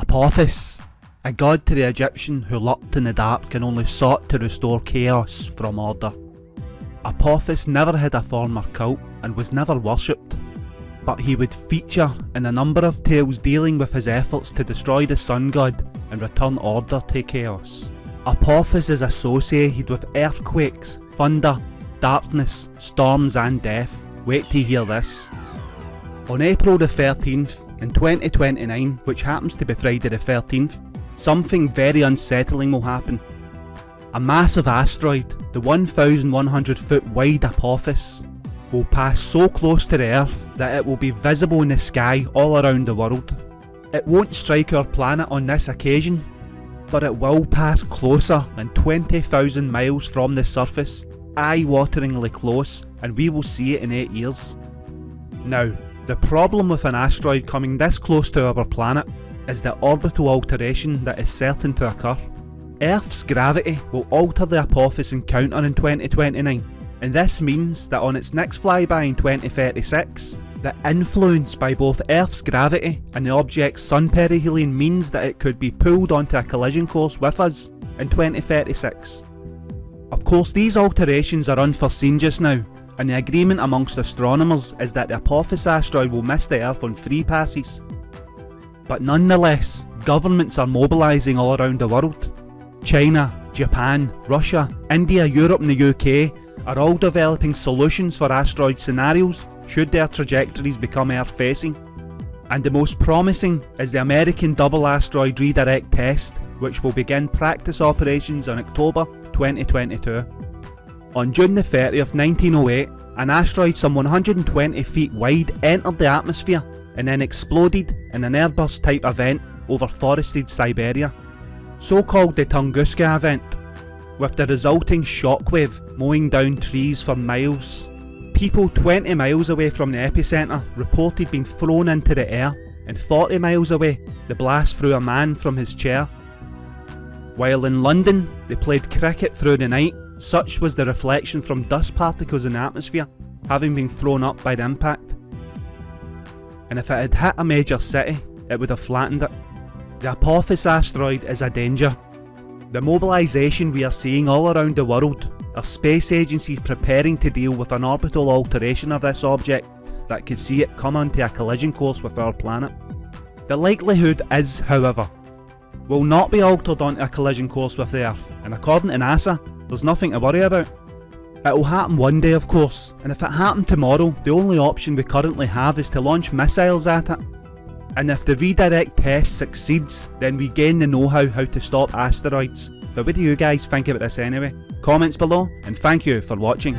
Apophis, a god to the Egyptian who lurked in the dark and only sought to restore chaos from order. Apophis never had a former cult and was never worshipped, but he would feature in a number of tales dealing with his efforts to destroy the sun god and return order to chaos. Apophis is associated with earthquakes, thunder, darkness, storms and death. Wait to hear this. On April the 13th, in 2029, which happens to be Friday the 13th, something very unsettling will happen. A massive asteroid, the 1100 foot wide Apophis, will pass so close to the Earth that it will be visible in the sky all around the world. It won't strike our planet on this occasion, but it will pass closer than 20,000 miles from the surface, eye-wateringly close, and we will see it in 8 years. Now, the problem with an asteroid coming this close to our planet is the orbital alteration that is certain to occur. Earth's gravity will alter the Apophis encounter in 2029, and this means that on its next flyby in 2036, the influence by both Earth's gravity and the object's sun perihelion means that it could be pulled onto a collision course with us in 2036. Of course these alterations are unforeseen just now, and the agreement amongst astronomers is that the Apophis asteroid will miss the Earth on three passes. But nonetheless, governments are mobilising all around the world. China, Japan, Russia, India, Europe and the UK are all developing solutions for asteroid scenarios should their trajectories become Earth facing. And the most promising is the American Double Asteroid Redirect test which will begin practice operations in October 2022. On June the 30th 1908, an asteroid some 120 feet wide entered the atmosphere and then exploded in an airburst type event over forested Siberia, so called the Tunguska event, with the resulting shockwave mowing down trees for miles. People 20 miles away from the epicentre reported being thrown into the air and 40 miles away the blast threw a man from his chair. While in London they played cricket through the night such was the reflection from dust particles in the atmosphere, having been thrown up by the impact. And if it had hit a major city, it would have flattened it. The Apophis asteroid is a danger. The mobilisation we are seeing all around the world are space agencies preparing to deal with an orbital alteration of this object that could see it come onto a collision course with our planet. The likelihood is, however, will not be altered onto a collision course with the Earth, and according to NASA, there's nothing to worry about. It'll happen one day of course, and if it happened tomorrow, the only option we currently have is to launch missiles at it. And if the redirect test succeeds, then we gain the know-how how to stop asteroids. But what do you guys think about this anyway? Comments below, and thank you for watching.